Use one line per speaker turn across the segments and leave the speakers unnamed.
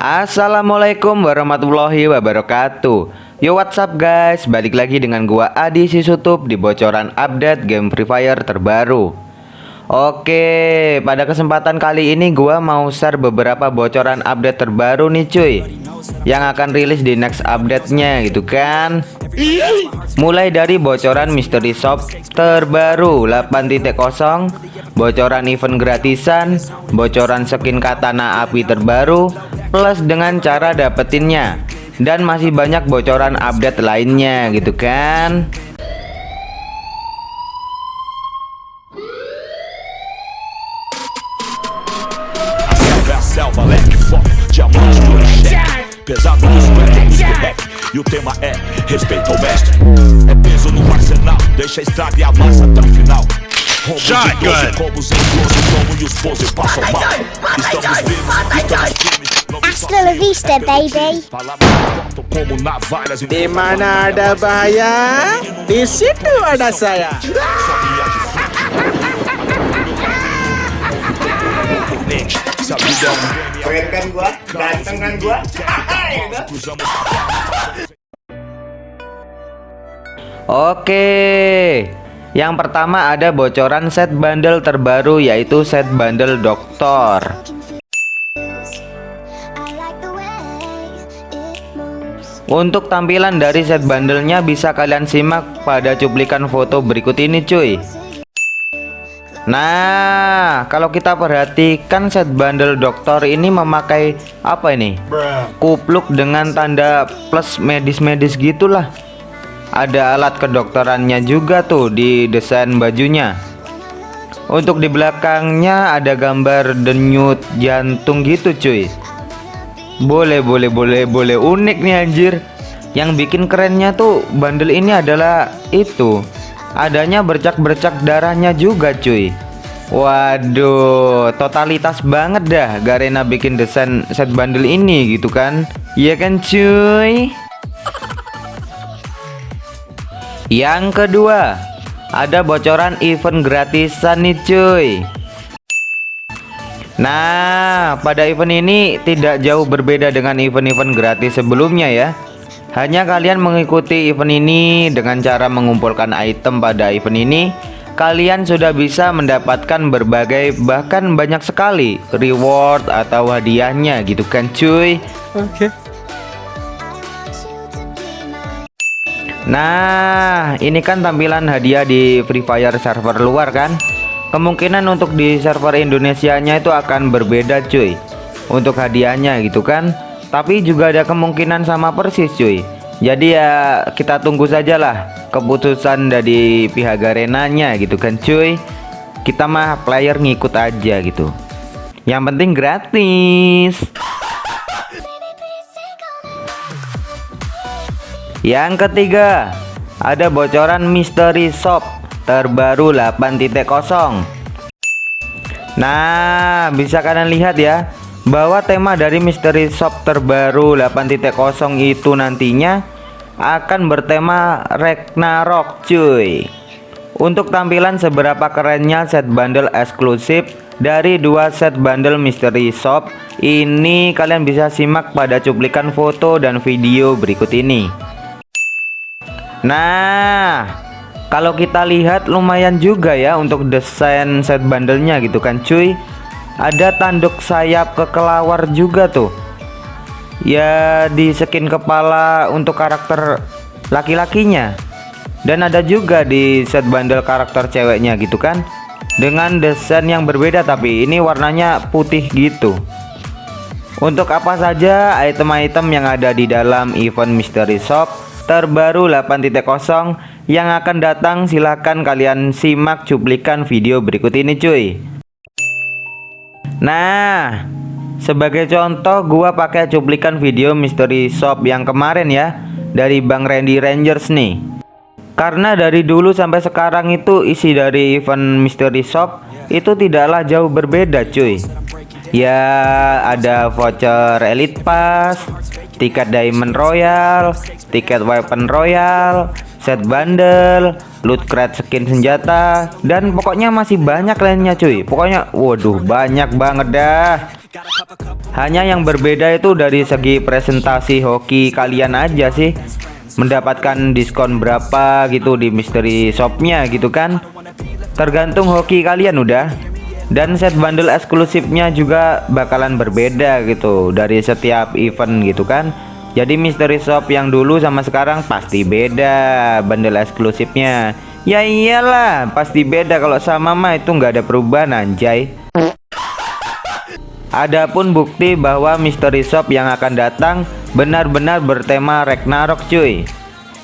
Assalamualaikum warahmatullahi wabarakatuh. Yo what's up guys? Balik lagi dengan gua Adi Sisutup Di bocoran update game Free Fire terbaru. Oke pada kesempatan kali ini gua mau share beberapa bocoran update terbaru nih cuy. Yang akan rilis di next update-nya gitu kan? Mulai dari bocoran mystery shop terbaru 8.0 Bocoran event gratisan. Bocoran skin katana api terbaru Plus dengan cara dapetinnya. Dan masih banyak bocoran update lainnya gitu kan?
Pesado do rap E o tema é respeito ao mestre É peso no arsenal, deixa a estrada e avança até o final Rombos de 12, combos em close, como e os pose passam mal Estamos vivos, estamos firmes
Hasta la vista, baby.
Di mana ada bahaya, di situ ada saya.
Keren kan gua? Ganteng kan gua?
cruzamos
Oke Yang pertama ada bocoran set bundle terbaru yaitu set bundle doktor Untuk tampilan dari set bundlenya bisa kalian simak pada cuplikan foto berikut ini cuy. Nah kalau kita perhatikan set bundle dokter ini memakai apa ini? Kupluk dengan tanda plus medis-medis gitulah. Ada alat kedokterannya juga tuh di desain bajunya. Untuk di belakangnya ada gambar denyut jantung gitu cuy boleh boleh boleh boleh. Unik nih anjir. Yang bikin kerennya tuh bundle ini adalah itu. Adanya bercak-bercak darahnya juga cuy. Waduh totalitas banget dah Garena bikin desain set bundle ini gitu kan? Iya kan cuy? Yang kedua Ada bocoran event gratisan nih cuy Nah, pada event ini tidak jauh berbeda dengan event-event gratis sebelumnya ya. Hanya kalian mengikuti event ini dengan cara mengumpulkan item pada event ini, kalian sudah bisa mendapatkan berbagai bahkan banyak sekali reward atau hadiahnya gitu kan cuy.
Oke.
Nah, ini kan tampilan hadiah di Free Fire server luar kan? Kemungkinan untuk di server Indonesianya itu akan berbeda cuy. Untuk hadiahnya gitu kan. Tapi juga ada kemungkinan sama persis cuy. Jadi ya kita tunggu saja lah Keputusan dari pihak Garenanya gitu kan cuy. Kita mah player ngikut aja gitu. Yang penting gratis. Yang ketiga Ada bocoran mystery shop terbaru 8.0 Nah bisa kalian lihat ya bahwa tema dari mystery shop terbaru 8.0 itu nantinya akan bertema Ragnarok cuy. Untuk tampilan seberapa kerennya set bundle eksklusif dari dua set bundle mystery shop ini kalian bisa simak pada cuplikan foto dan video berikut ini. Nah kalau kita lihat lumayan juga ya untuk desain set bandelnya gitu kan cuy. Ada tanduk sayap kekelawar juga tuh. Ya di skin kepala untuk karakter laki-lakinya. Dan ada juga di set bandel karakter ceweknya gitu kan. Dengan desain yang berbeda tapi ini warnanya putih gitu. Untuk apa saja item-item yang ada di dalam event mystery shop terbaru 8.0 yang akan datang silahkan kalian simak cuplikan video berikut ini cuy. Nah sebagai contoh gua pakai cuplikan video mystery shop yang kemarin ya dari Bang Randy Rangers nih. Karena dari dulu sampai sekarang itu isi dari event mystery shop itu tidaklah jauh berbeda cuy. Ya ada voucher elite pass tiket diamond royal tiket weapon royal set bundle, loot crate skin senjata, dan pokoknya masih banyak lainnya cuy. Pokoknya waduh banyak banget dah. Hanya yang berbeda itu dari segi presentasi hoki kalian aja sih Mendapatkan diskon berapa gitu di mystery shopnya gitu kan Tergantung hoki kalian udah Dan set bundle eksklusifnya juga bakalan berbeda gitu Dari setiap event gitu kan Jadi mystery shop yang dulu sama sekarang pasti beda bundle eksklusifnya Ya iyalah pasti beda kalau sama mah itu nggak ada perubahan anjay Adapun bukti bahwa mystery shop yang akan datang benar-benar bertema Ragnarok cuy.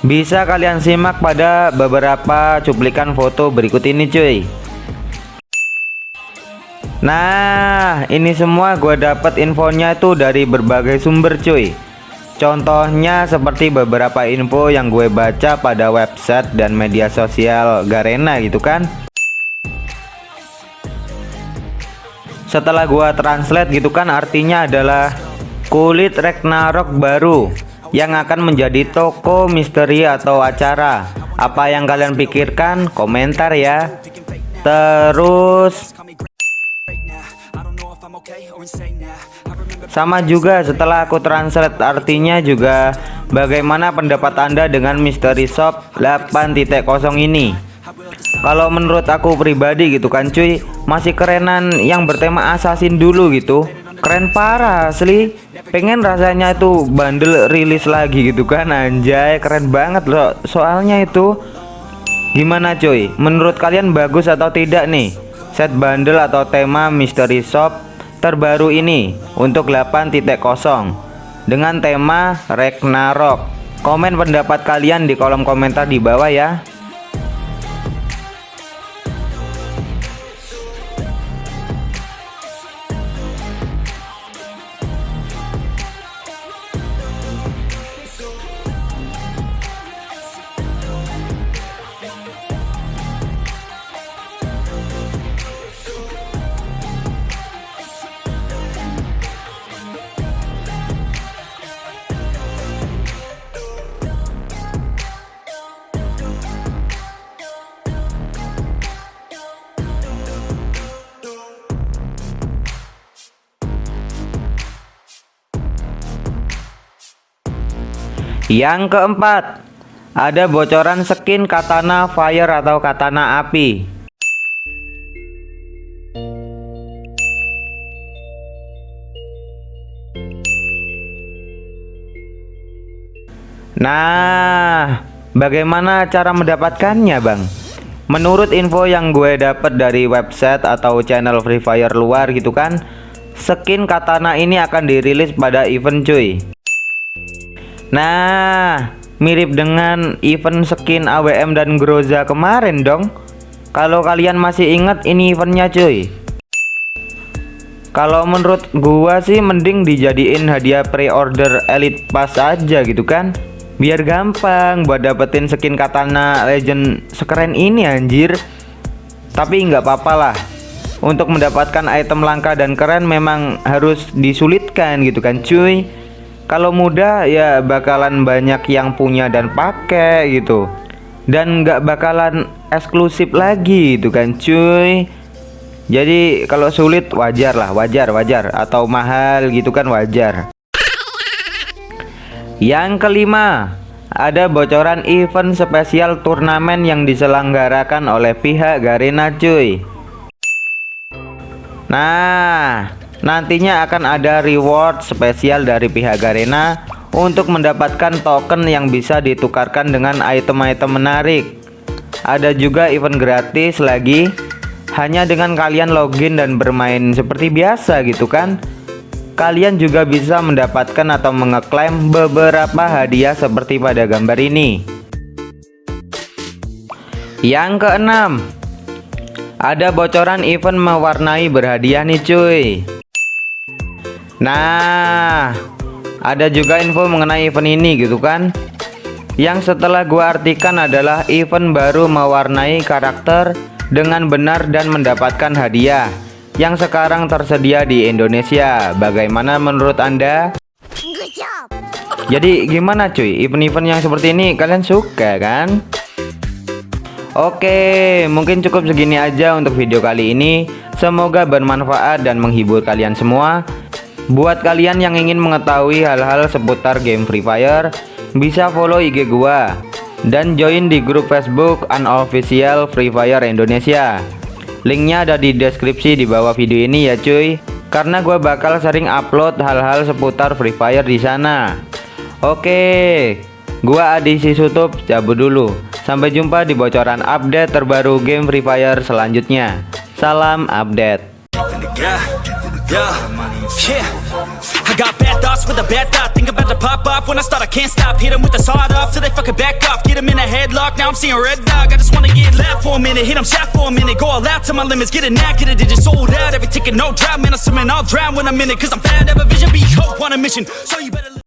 Bisa kalian simak pada beberapa cuplikan foto berikut ini cuy. Nah, ini semua gue dapat infonya itu dari berbagai sumber cuy. Contohnya seperti beberapa info yang gue baca pada website dan media sosial Garena gitu kan. setelah gua translate gitu kan artinya adalah kulit Ragnarok baru yang akan menjadi toko misteri atau acara. Apa yang kalian pikirkan? Komentar ya. Terus sama juga setelah aku translate artinya juga bagaimana pendapat anda dengan misteri shop 8.0 ini? Kalau menurut aku pribadi gitu kan cuy masih kerenan yang bertema assassin dulu gitu. Keren parah asli. Pengen rasanya itu bundle rilis lagi gitu kan anjay keren banget loh soalnya itu. Gimana cuy? Menurut kalian bagus atau tidak nih? Set bundle atau tema mystery shop terbaru ini untuk 8.0 dengan tema Ragnarok. Komen pendapat kalian di kolom komentar di bawah ya Yang keempat, ada bocoran skin katana fire atau katana api. Nah, bagaimana cara mendapatkannya, Bang? Menurut info yang gue dapat dari website atau channel Free Fire luar gitu kan, skin katana ini akan dirilis pada event cuy. Nah, mirip dengan event skin AWM dan Groza kemarin dong. Kalau kalian masih ingat ini eventnya cuy. Kalau menurut gua sih mending dijadiin hadiah pre-order Elite Pass aja gitu kan. Biar gampang buat dapetin skin katana legend sekeren ini anjir. Tapi nggak apa-apa lah. Untuk mendapatkan item langka dan keren memang harus disulitkan gitu kan cuy kalau muda ya bakalan banyak yang punya dan pakai gitu. Dan nggak bakalan eksklusif lagi itu kan cuy. Jadi kalau sulit wajar lah wajar wajar. Atau mahal gitu kan wajar. Yang kelima ada bocoran event spesial turnamen yang diselenggarakan oleh pihak Garena cuy. Nah Nantinya akan ada reward spesial dari pihak Garena untuk mendapatkan token yang bisa ditukarkan dengan item-item menarik. Ada juga event gratis lagi hanya dengan kalian login dan bermain seperti biasa gitu kan. Kalian juga bisa mendapatkan atau mengeklaim beberapa hadiah seperti pada gambar ini. Yang keenam, ada bocoran event mewarnai berhadiah nih cuy. Nah, ada juga info mengenai event ini gitu kan. Yang setelah gua artikan adalah event baru mewarnai karakter dengan benar dan mendapatkan hadiah yang sekarang tersedia di Indonesia. Bagaimana menurut Anda? Jadi gimana cuy, event-event yang seperti ini kalian suka kan? Oke, mungkin cukup segini aja untuk video kali ini. Semoga bermanfaat dan menghibur kalian semua. Buat kalian yang ingin mengetahui hal-hal seputar game Free Fire, bisa follow IG gua dan join di grup Facebook Unofficial Free Fire Indonesia. Linknya ada di deskripsi di bawah video ini ya cuy. Karena gue bakal sering upload hal-hal seputar Free Fire di sana. Oke, gua Adi Sisutup cabut dulu. Sampai jumpa di bocoran update terbaru game Free Fire selanjutnya. Salam update.
Yeah, yeah, yeah. I got bad thoughts with a bad thought. Think about to pop off when I start. I can't stop. Hit 'em with the sawed off till they fucking back off. Get 'em in a headlock. Now I'm seeing red dog. I just wanna get left for a minute. Hit 'em shot for a minute. Go all out to my limits. Get it now, get it. Digit sold out. Every ticket, no drought. Man, I'm swimming. I'll drown when I'm in it. Cause I'm fat. Have a vision. Be hope on a mission. So you better.